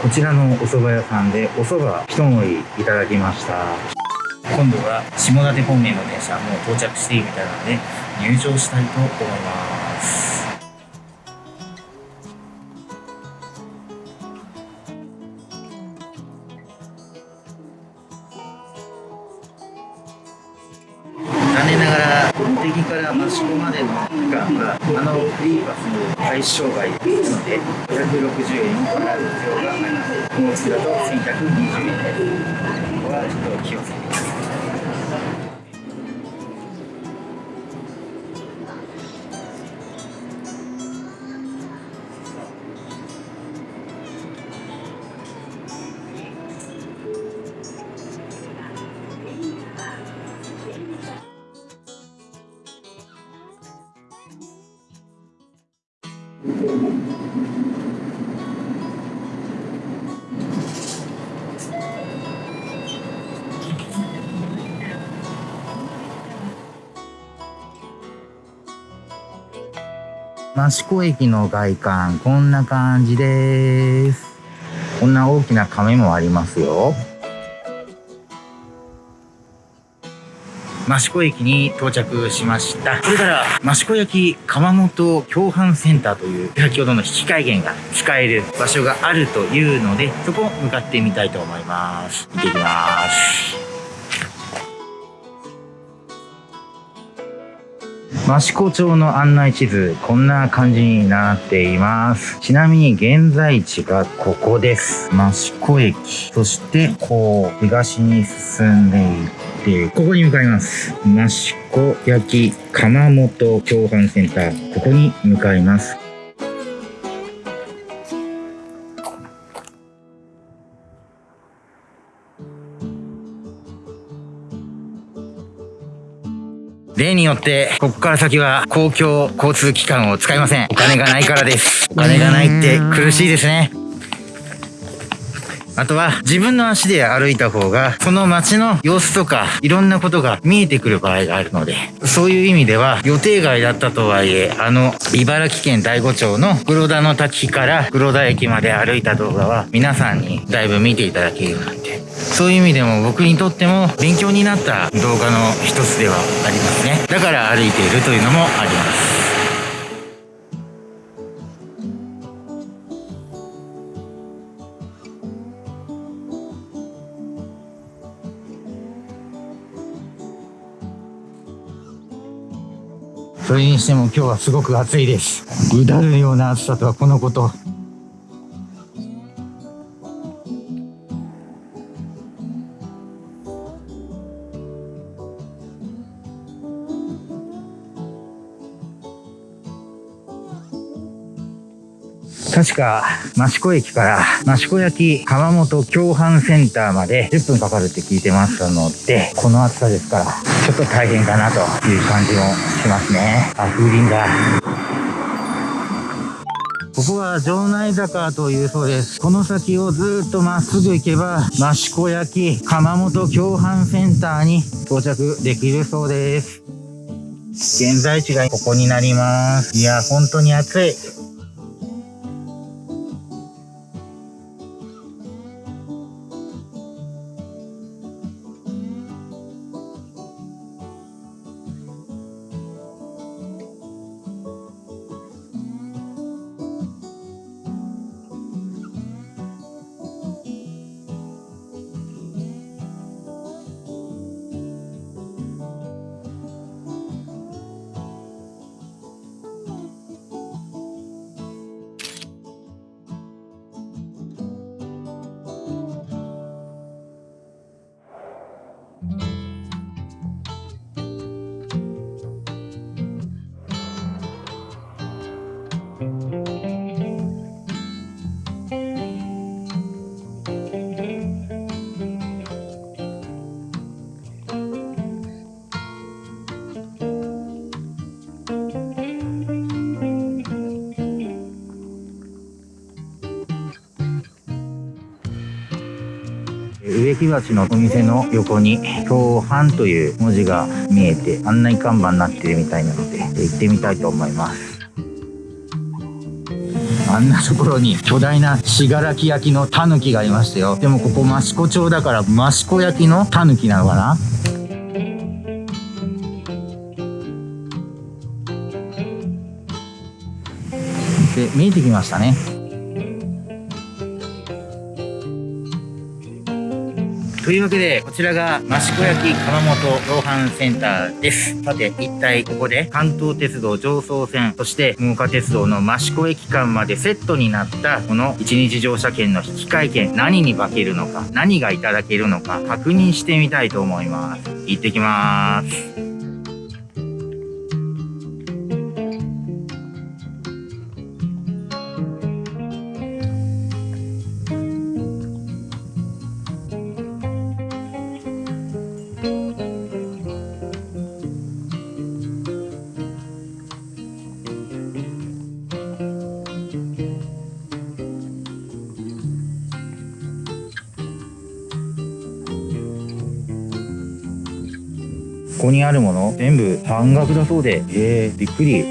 こちらのお蕎麦屋さんでお蕎麦一盛りいただきました。今度は下館方面の電車もう到着しているみたいなので入場したいと思います。敵から益子までの区間があのフリーパスの対象外ですので560円払う必要があります。この月だと1120円です。ここはちょっと気をつけて。益子駅の外観こんな感じですこんな大きな亀もありますよ益子駅に到着しました。これから益子焼窯元共販センターという先ほどの引き換え券が使える場所があるというので、そこを向かってみたいと思います。行ってきます。益子町の案内地図、こんな感じになっています。ちなみに現在地がここです。益子駅。そして、こう、東に進んでいって、ここに向かいます。益子焼窯元共犯センター。ここに向かいます。例によって、ここから先は公共交通機関を使いません。お金がないからです。お金がないって苦しいですね。あとは自分の足で歩いた方が、その街の様子とか、いろんなことが見えてくる場合があるので、そういう意味では予定外だったとはいえ、あの、茨城県大子町の黒田の滝から黒田駅まで歩いた動画は、皆さんにだいぶ見ていただけるようになって、そういう意味でも僕にとっても勉強になった動画の一つではありますね。だから歩いているというのもあります。それにしても今日はすごく暑いです。うだるような暑さとはこのこと。確か、益子駅から益子焼窯元共販センターまで10分かかるって聞いてますので、この暑さですから、ちょっと大変かなという感じもしますね。あ、風鈴だ。ここは城内坂というそうです。この先をずっとまっすぐ行けば、益子焼窯元共販センターに到着できるそうです。現在地がここになります。いや、本当に暑い。植木鉢のお店の横に共販という文字が見えて案内看板になってるみたいなので行ってみたいと思いますあんなところに巨大な信楽焼のタヌキがいましたよ。でもここ益子町だから益子焼のタヌキなのかな？で、見えてきましたね。というわけで、こちらが益子焼窯元同伴センターです。さて、一体ここで関東鉄道上層線、そして真岡鉄道の益子駅間までセットになったこの一日乗車券の引換券、何に化けるのか、何がいただけるのか確認してみたいと思います。行ってきます。ここにあるもの全部半額だそうで、えー、びっくり。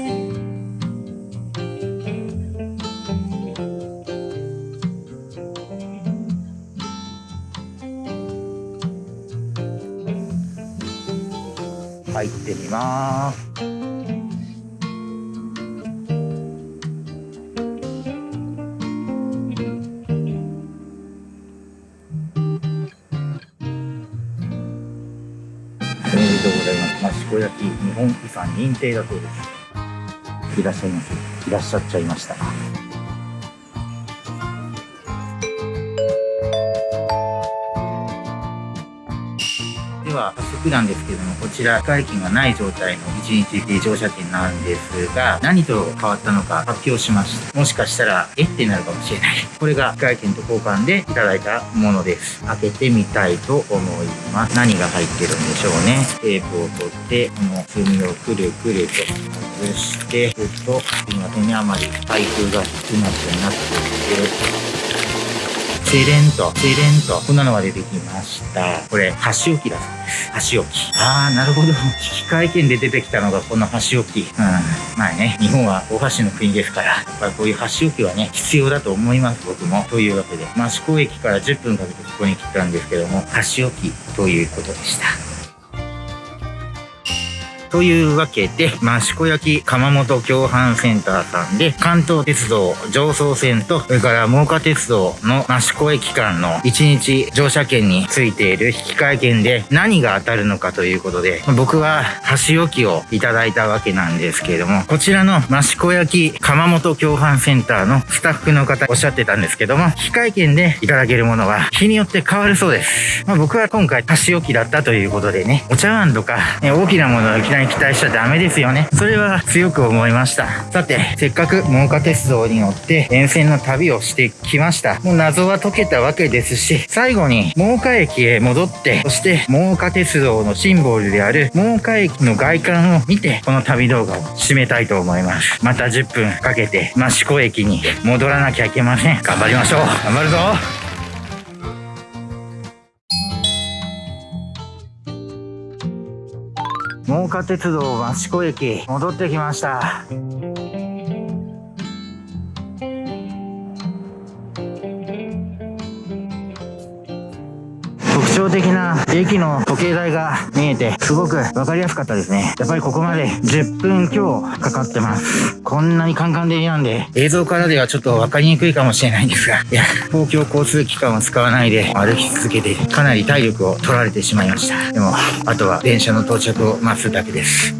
入ってみます。さん認定だそうです。いらっしゃいます。いらっしゃっちゃいました。では早速なんですけどもこちら外金がない状態の1日乗車券なんですが何と変わったのか発表しました。もしかしたらえ？ってなるかもしれない。これが外券と交換でいただいたものです。開けてみたいと思います。何が入ってるんでしょうね。テープを取ってこの墨をくるくると外してふっとすいませんね。あまり開封が少なくなっていてセレンと、セレンと。こんなのが出てきました。これ、箸置きだそうです。箸置き。あー、なるほど。危機会見で出てきたのがこの箸置き。うん。まあね、日本はお箸の国ですから、やっぱりこういう箸置きはね、必要だと思います、僕も。というわけで、益子駅から10分かけてここに来たんですけども、箸置きということでした。というわけで、益子焼窯元共販センターさんで、関東鉄道上総線と、それから真岡鉄道の益子駅間の1日乗車券についている引換券で何が当たるのかということで、僕は箸置きをいただいたわけなんですけれども、こちらの益子焼窯元共販センターのスタッフの方おっしゃってたんですけども、引換券でいただけるものは日によって変わるそうです。まあ、僕は今回箸置きだったということでね、お茶碗とか、ね、大きなものをいきなりに期待しちゃダメですよね。それは強く思いました。さて、せっかく真岡鉄道に乗って沿線の旅をしてきました。もう謎は解けたわけですし、最後に真岡駅へ戻って、そして真岡鉄道のシンボルである真岡駅の外観を見て、この旅動画を締めたいと思います。また10分かけて益子駅に戻らなきゃいけません。頑張りましょう。頑張るぞ岡鉄道益子駅戻ってきました。特徴的な駅の時計台が見えて、すごくわかりやすかったですね。やっぱりここまで10分強かかってます。こんなにカンカン照なんで、映像からではちょっとわかりにくいかもしれないんですが、いや、公共交通機関を使わないで歩き続けて、かなり体力を取られてしまいました。でも、あとは電車の到着を待つだけです。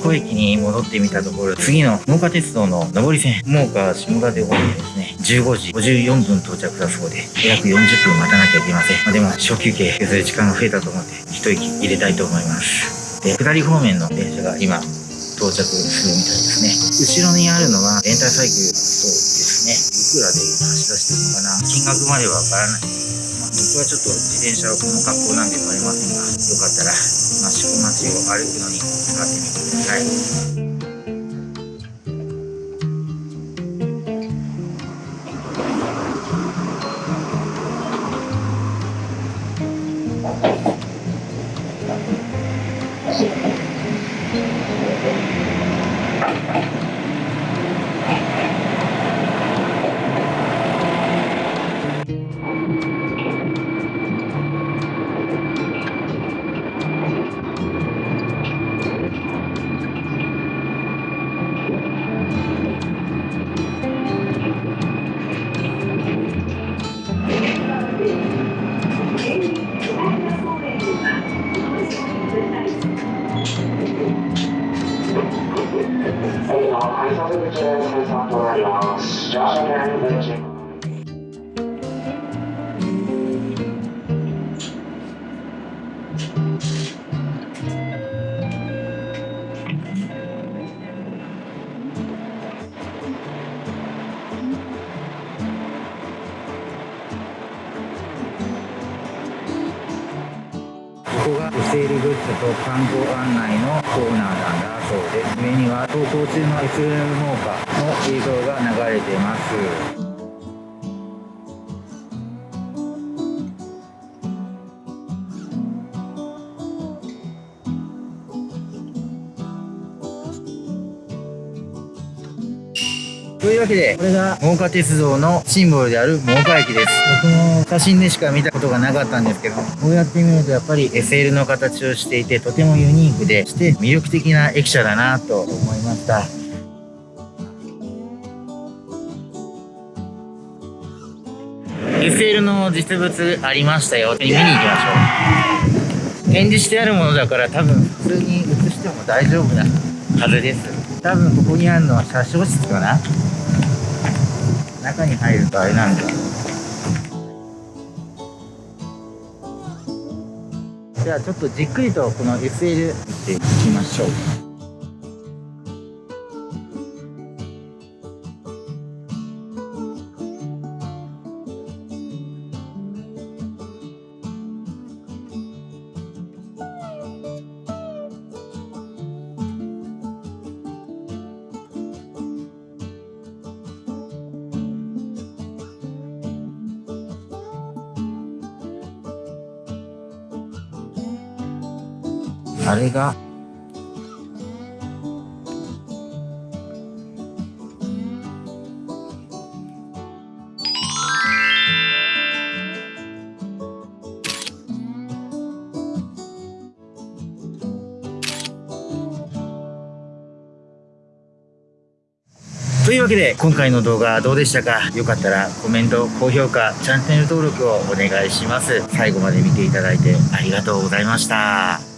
子駅に戻ってみたところ、次の真岡鉄道の上り線、真岡下館方面ですね、15時54分到着だそうで、約40分待たなきゃいけません。まあ、でも、小休憩削る時間が増えたと思って、一息入れたいと思います。で、下り方面の電車が今、到着するみたいですね。後ろにあるのは、レンタルサイクルそうですね。いくらで走らせてるのかな金額まではわからない。まあ、僕はちょっと自転車はこの格好なんでもありませんが、よかったら、益子町を歩くのに使ってみてください。ます。乗コーナーなんだそうです。上には走行中の SL 農家の映像が流れてます。いうわけで、これが真岡鉄道のシンボルである真岡駅です。僕も写真でしか見たことがなかったんですけど、こうやって見るとやっぱり SL の形をしていて、とてもユニークで、して魅力的な駅舎だなと思いました。SL の実物ありましたよ。見に行きましょう。展示してあるものだから多分普通に映しても大丈夫なはずです。多分ここにあるのは車掌室かな中に入るとあれなんだ。じゃあちょっとじっくりとこの SL 見ていきましょう。あれがというわけで今回の動画どうでしたか？よかったらコメント、高評価、チャンネル登録をお願いします。最後まで見ていただいてありがとうございました。